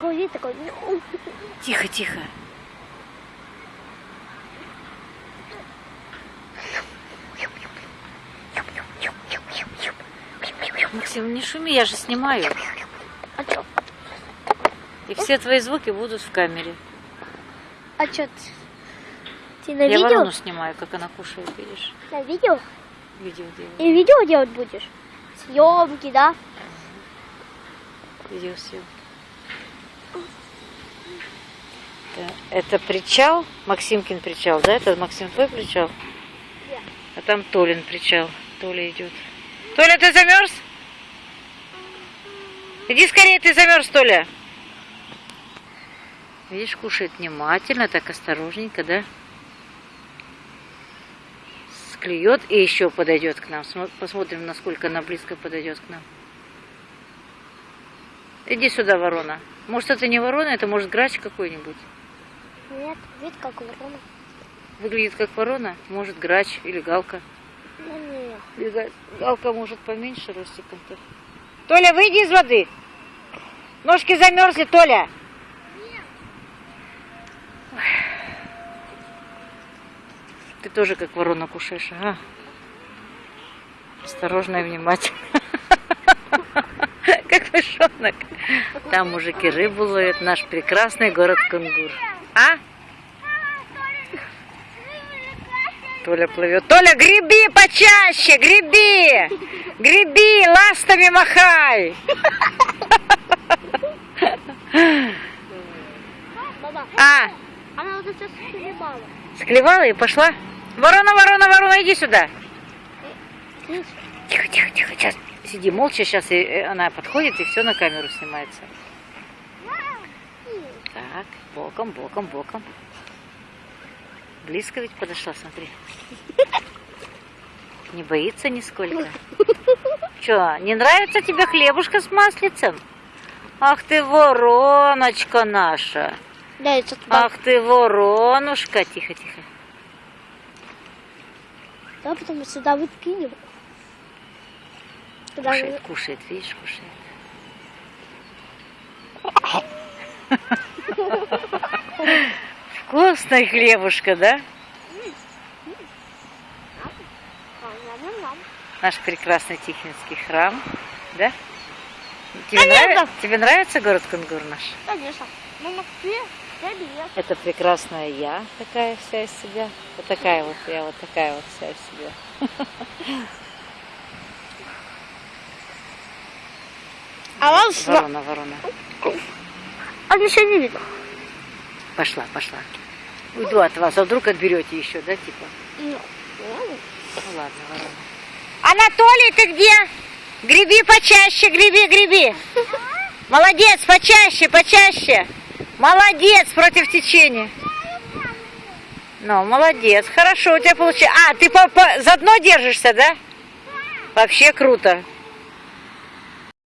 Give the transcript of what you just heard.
Вид такой, Тихо, тихо. Максим, не шуми, я же снимаю. а? И все твои звуки будут в камере. А чё ты? Ты на Я видео? ворону снимаю, как она кушает, видишь? На видео? Видео делаю. И видео делать будешь? Съемки, да? Видео съем. Да. Это причал, Максимкин причал, да? Это Максим твой причал? А там Толин причал. Толя идет. Толя, ты замерз? Иди скорее, ты замерз, Толя. Видишь, кушает внимательно, так осторожненько, да? Склюет и еще подойдет к нам. Смо- Посмотрим, насколько она близко подойдет к нам. Иди сюда, ворона. Может, это не ворона, это может грач какой-нибудь. Нет, вид как ворона. Выглядит как ворона, может грач или галка. Ну, нет. Или га- галка может поменьше ростиком-то. Толя, выйди из воды. Ножки замерзли, Толя. Ой. Ты тоже как ворона кушаешь, ага. Осторожно и внимательно. Мышонок. Там мужики рыбу ловят, наш прекрасный город Кунгур. А? Толя плывет. Толя, греби почаще, греби! Греби, ластами махай! А, она вот сейчас склевала. склевала и пошла? Ворона, ворона, ворона, иди сюда. Слышь, Тихо, тихо, тихо, сейчас сиди молча, сейчас она подходит и все на камеру снимается. Так, боком, боком, боком. Близко ведь подошла, смотри. Не боится нисколько. Че, не нравится тебе хлебушка с маслицем? Ах ты вороночка наша. Да. Ах ты воронушка. Тихо, тихо. Да, потом сюда выкинем. Кушает, кушает, видишь, кушает. Вкусная хлебушка, да? Наш прекрасный Тихвинский храм, да? Тебе, нравится, тебе нравится город Кунгур наш? Конечно. Ты, привет. Это прекрасная я, такая вся из себя. Вот такая вот я, вот такая вот вся из себя. А вам что? Ворона, ворона. А еще не видно. Пошла, пошла. Уйду от вас, а вдруг отберете еще, да, типа? Ну, Ну ладно, ворона. Анатолий, ты где? Греби почаще, греби, греби. Молодец, почаще, почаще. Молодец против течения. Ну, молодец, хорошо у тебя получилось. А, ты по, по, за дно держишься, да? Вообще круто.